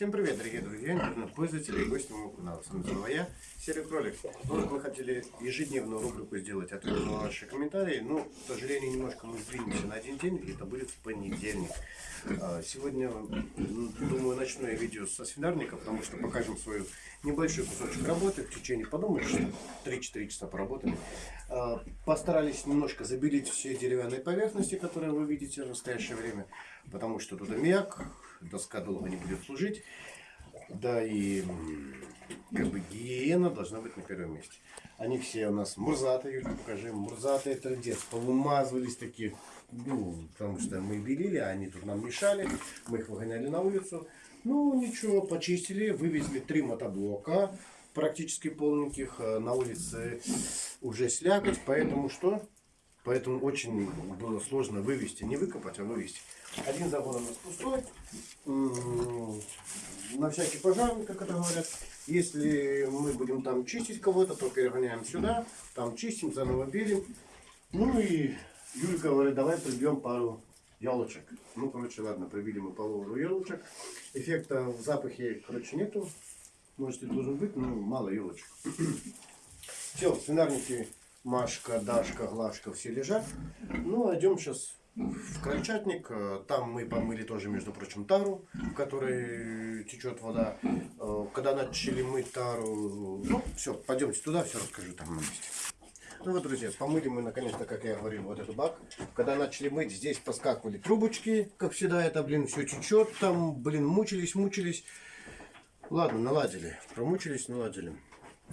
Всем привет, дорогие друзья, интернет-пользователи и гости моего канала. С вами снова я, Серый Кролик. Ну, мы хотели ежедневную рубрику сделать ответ на ваши комментарии, но, к сожалению, немножко мы сдвинемся на один день, и это будет в понедельник. А, сегодня, думаю, начну я видео со свинарника, потому что покажем свою небольшой кусочек работы. В течение, подумаешь, 3-4 часа поработали. А, постарались немножко забелить все деревянные поверхности, которые вы видите в настоящее время, потому что тут аммиак, доска долго не будет служить. Да и как бы гигиена должна быть на первом месте. Они все у нас мурзатые, Юлька, покажи, мурзатые трендец, повымазывались такие, ну, потому что мы белили, а они тут нам мешали, мы их выгоняли на улицу. Ну, ничего, почистили, вывезли три мотоблока, практически полненьких, э, на улице уже слякоть, поэтому что? Поэтому очень было сложно вывести, не выкопать, а вывести. Один загон у нас пустой. На всякий пожар, как это говорят. Если мы будем там чистить кого-то, то перегоняем сюда, там чистим, заново белим. Ну и Юлька говорит, давай прибьем пару елочек. Ну, короче, ладно, прибили мы пару елочек. Эффекта в запахе, короче, нету. Может и должен быть, но мало елочек. Все, свинарники Машка, Дашка, Глашка все лежат. Ну, идем сейчас в крольчатник. Э, там мы помыли тоже, между прочим, тару, в которой течет вода. Э, когда начали мыть тару, ну, все, пойдемте туда, все расскажу там на месте. Ну вот, друзья, помыли мы наконец-то, как я говорил, вот этот бак. Когда начали мыть, здесь поскакивали трубочки, как всегда, это, блин, все течет. Там, блин, мучились, мучились. Ладно, наладили. Промучились, наладили.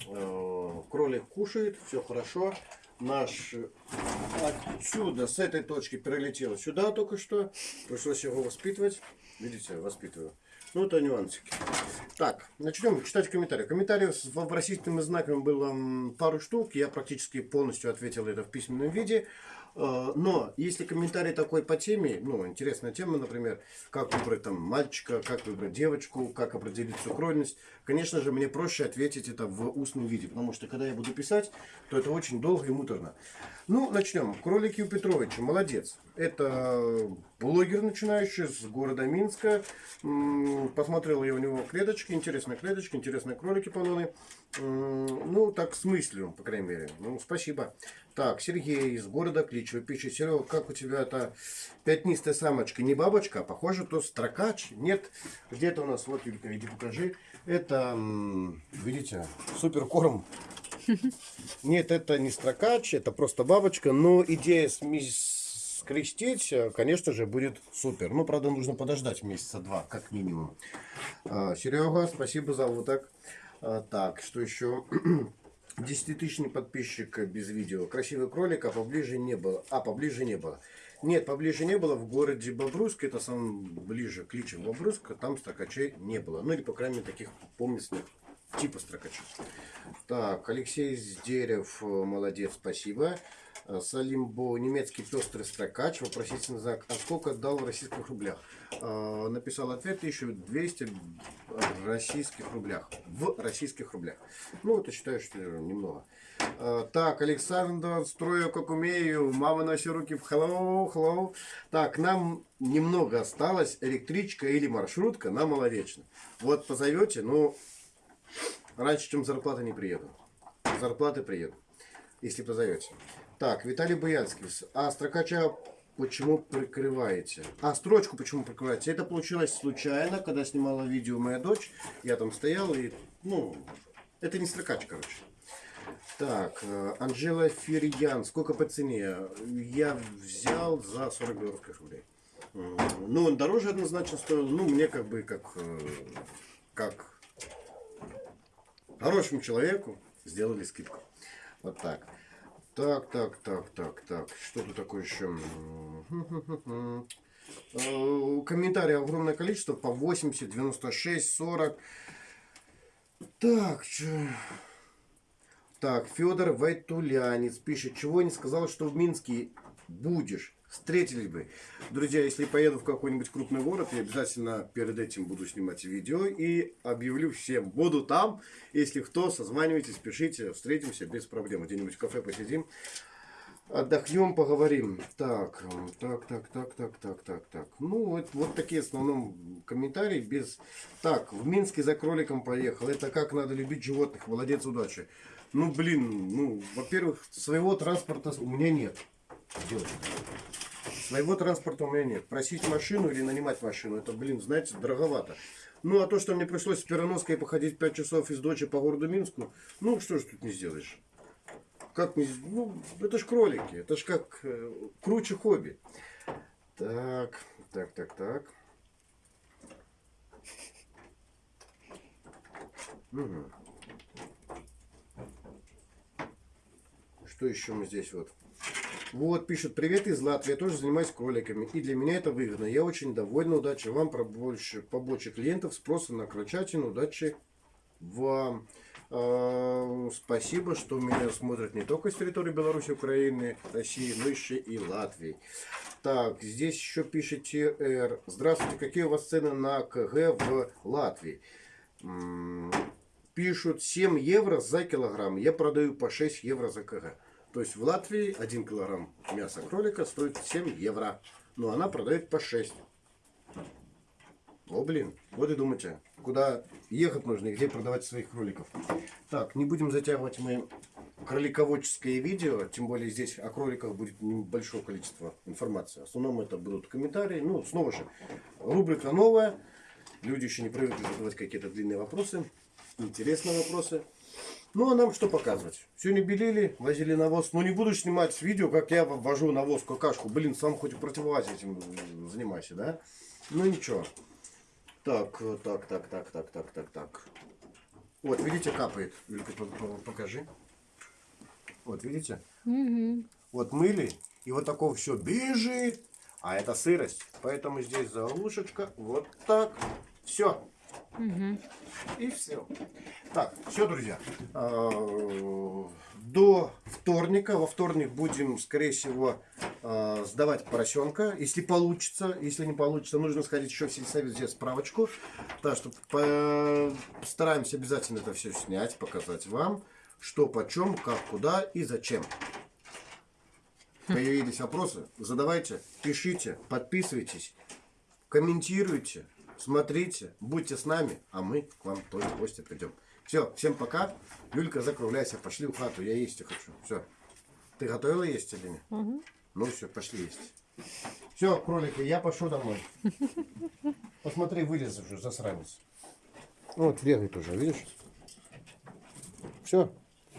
Э, кролик кушает, все хорошо. Наш отсюда, с этой точки прилетел сюда только что. Пришлось его воспитывать. Видите, воспитываю. Ну, это нюансики. Так, начнем читать комментарии. Комментариев с вопросительными знаками было пару штук. Я практически полностью ответил это в письменном виде. Э, но если комментарий такой по теме, ну, интересная тема, например, как выбрать там мальчика, как выбрать девочку, как определить сукрольность, конечно же, мне проще ответить это в устном виде, потому что когда я буду писать, то это очень долго и муторно. Ну, начнем. Кролики у Петровича, молодец. Это блогер начинающий с города Минска. Посмотрел я у него клеточки, интересные клеточки, интересные кролики полоны. Ну, так с мыслью, по крайней мере. Ну, спасибо. Так, Сергей из города Кличево пишет. Серега, как у тебя эта пятнистая самочка? Не бабочка, а похоже, то строкач. Нет, где-то у нас, вот, Юлька, иди покажи. Это, видите, супер корм. Нет, это не строкач, это просто бабочка. Но идея скрестить, конечно же, будет супер. Ну, правда, нужно подождать месяца два, как минимум. А, Серега, спасибо за вот так. Так, что еще? Десятитысячный подписчик без видео. Красивый кролик, а поближе не было. А, поближе не было. Нет, поближе не было. В городе Бобруйск, это сам ближе к Личу Бобруйска, там строкачей не было. Ну или, по крайней мере, таких поместных типа строкачей. Так, Алексей Сдерев, молодец, спасибо. Салимбо, немецкий пестрый строкач, вопросительный знак, а сколько дал в российских рублях? Э, написал ответ 1200 российских рублях, в российских рублях. Ну, это считаю, что немного. Э, так, Александр, строю как умею, мама все руки в hello, hello. Так, нам немного осталось, электричка или маршрутка на Маловечно. Вот позовете, ну, раньше, чем зарплата не приеду. Зарплаты приеду, если позовете. Так, Виталий Боянский. А строкача почему прикрываете? А строчку почему прикрываете? Это получилось случайно, когда снимала видео моя дочь. Я там стоял и, ну, это не строкач, короче. Так, э, Анжела Ферьян. Сколько по цене? Я взял за 40 белорусских рублей. Ну, он дороже однозначно стоил. Ну, мне как бы, как, э, как хорошему человеку сделали скидку. Вот так. Так, так, так, так, так. Что тут такое еще? Э, комментарии огромное количество. По 80, 96, 40. Так, что... Так, Федор Вайтулянец пишет, чего не сказал, что в Минске будешь встретились бы. Друзья, если поеду в какой-нибудь крупный город, я обязательно перед этим буду снимать видео и объявлю всем. Буду там. Если кто, созванивайтесь, пишите, встретимся без проблем. Где-нибудь в кафе посидим. Отдохнем, поговорим. Так, так, так, так, так, так, так, так. Ну, вот, вот такие в основном комментарии без... Так, в Минске за кроликом поехал. Это как надо любить животных. Молодец, удачи. Ну, блин, ну, во-первых, своего транспорта у меня нет. Девочка. Своего транспорта у меня нет. Просить машину или нанимать машину, это, блин, знаете, дороговато. Ну, а то, что мне пришлось с Пероноской походить 5 часов из Дочи по городу Минску, ну, что ж тут не сделаешь. Как не... Ну, это ж кролики. Это ж как э, круче хобби. Так, так, так, так. Мгм. Что еще мы здесь вот? Вот, пишет, привет из Латвии, я тоже занимаюсь кроликами, и для меня это выгодно. Я очень довольна, удачи вам, про больше, побольше клиентов, спроса на крольчатину, удачи вам. А, Спасибо, что меня смотрят не только с территории Беларуси, Украины, России, но еще и Латвии. Так, здесь еще пишете Р. Здравствуйте, какие у вас цены на КГ в Латвии? М, Пишут 7 евро за килограмм. Я продаю по 6 евро за КГ. То есть в Латвии 1 килограмм мяса кролика стоит 7 евро. Но она продает по 6. О, блин, вот и думайте, куда ехать нужно и где продавать своих кроликов. Так, не будем затягивать мы кролиководческое видео, тем более здесь о кроликах будет небольшое количество информации. В основном это будут комментарии. Ну, снова же, рубрика новая. Люди еще не привыкли задавать какие-то длинные вопросы, интересные вопросы. Ну, а нам что показывать? Сегодня белили, возили навоз. Ну, не буду снимать видео, как я ввожу навоз, какашку. Блин, сам хоть и противовазе этим занимайся, да? Ну, ничего. Так, так, так, так, так, так, так, так. Вот, видите, капает. Юлька, по- по- покажи. Вот, видите? Вот мыли, и вот такого все бежит. А это сырость. Поэтому здесь заглушечка. Вот так. Все. И все. Так, все, друзья. А, До вторника. Во вторник будем, скорее всего, а, сдавать поросенка. Если получится. Если не получится, нужно сходить еще в сельсовет, взять справочку. Так что по- постараемся обязательно это все снять, показать вам. Что, почем, как, куда и зачем. Появились вопросы? Задавайте, пишите, подписывайтесь, комментируйте, смотрите, будьте с нами, а мы к вам тоже в гости придем. Все, всем пока. Юлька, закругляйся, пошли в хату, я есть хочу. Все. Ты готовила есть или нет? Ну все, пошли есть. Все, кролики, я пошел домой. Посмотри, вылез уже, засранец. Вот, бегает уже, видишь? Все.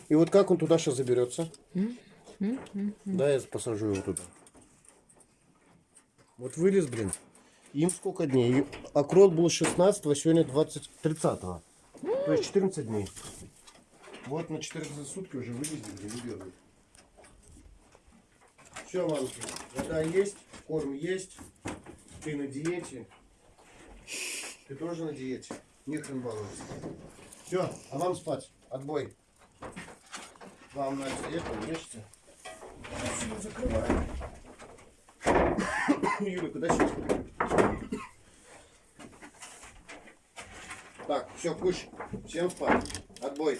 И вот как он туда сейчас заберется? Да, я посажу его туда. Вот вылез, блин. Им сколько дней? А крот был 16 а сегодня 20, 30 -го. То есть 14 дней. Вот на 14 сутки уже вылезли, блин, и бегают. Все, мамки, вода есть, корм есть. Ты на диете. Ты тоже на диете. Не хрен. Все, а вам спать. Отбой. Вам на это ешьте. Все, закрываем. Юля, сейчас? Так, все, куш. Всем спать. Отбой.